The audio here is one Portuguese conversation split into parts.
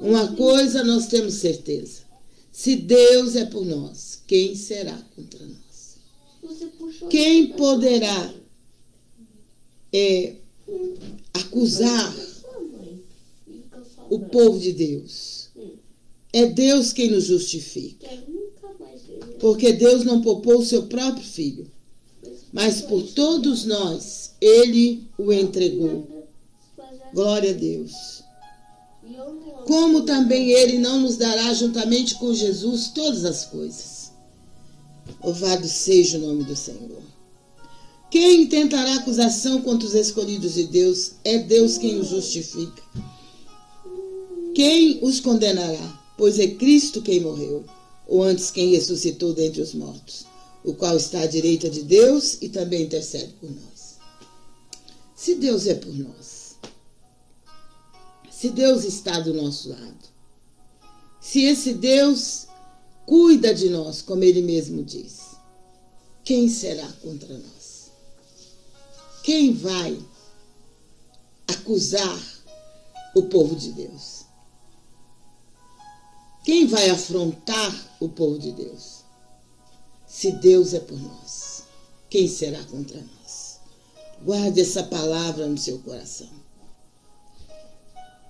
Uma coisa nós temos certeza: se Deus é por nós, quem será contra nós? Quem poderá é, acusar o povo de Deus? É Deus quem nos justifica. Porque Deus não poupou o seu próprio filho, mas por todos nós ele o entregou. Glória a Deus. Como também ele não nos dará juntamente com Jesus todas as coisas. Louvado seja o nome do Senhor. Quem tentará acusação contra os escolhidos de Deus? É Deus quem os justifica. Quem os condenará? Pois é Cristo quem morreu ou antes quem ressuscitou dentre os mortos, o qual está à direita de Deus e também intercede por nós. Se Deus é por nós, se Deus está do nosso lado, se esse Deus cuida de nós, como ele mesmo diz, quem será contra nós? Quem vai acusar o povo de Deus? Quem vai afrontar o povo de Deus? Se Deus é por nós, quem será contra nós? Guarde essa palavra no seu coração.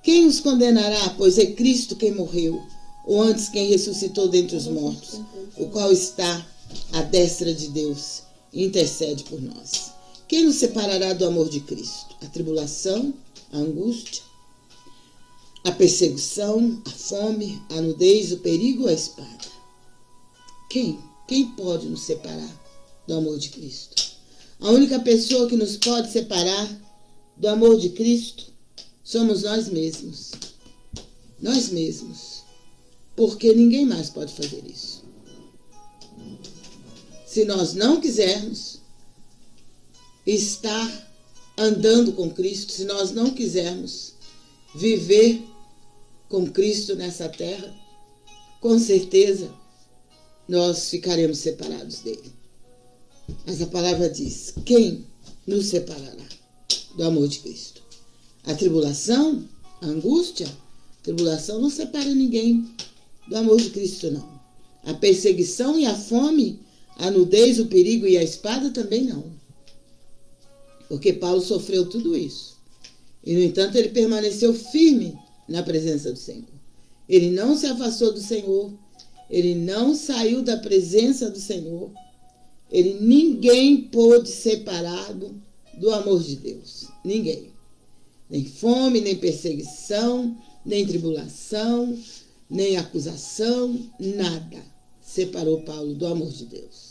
Quem os condenará? Pois é Cristo quem morreu, ou antes quem ressuscitou dentre os mortos, o qual está à destra de Deus e intercede por nós. Quem nos separará do amor de Cristo? A tribulação, a angústia, a perseguição, a fome, a nudez, o perigo ou a espada. Quem? Quem pode nos separar do amor de Cristo? A única pessoa que nos pode separar do amor de Cristo somos nós mesmos. Nós mesmos. Porque ninguém mais pode fazer isso. Se nós não quisermos estar andando com Cristo, se nós não quisermos viver com Cristo nessa terra, com certeza nós ficaremos separados dele. Mas a palavra diz: quem nos separará do amor de Cristo? A tribulação, a angústia, a tribulação não separa ninguém do amor de Cristo, não. A perseguição e a fome, a nudez, o perigo e a espada também não. Porque Paulo sofreu tudo isso. E, no entanto, ele permaneceu firme na presença do Senhor. Ele não se afastou do Senhor, ele não saiu da presença do Senhor. Ele ninguém pôde separá-lo do amor de Deus. Ninguém. Nem fome, nem perseguição, nem tribulação, nem acusação, nada separou Paulo do amor de Deus.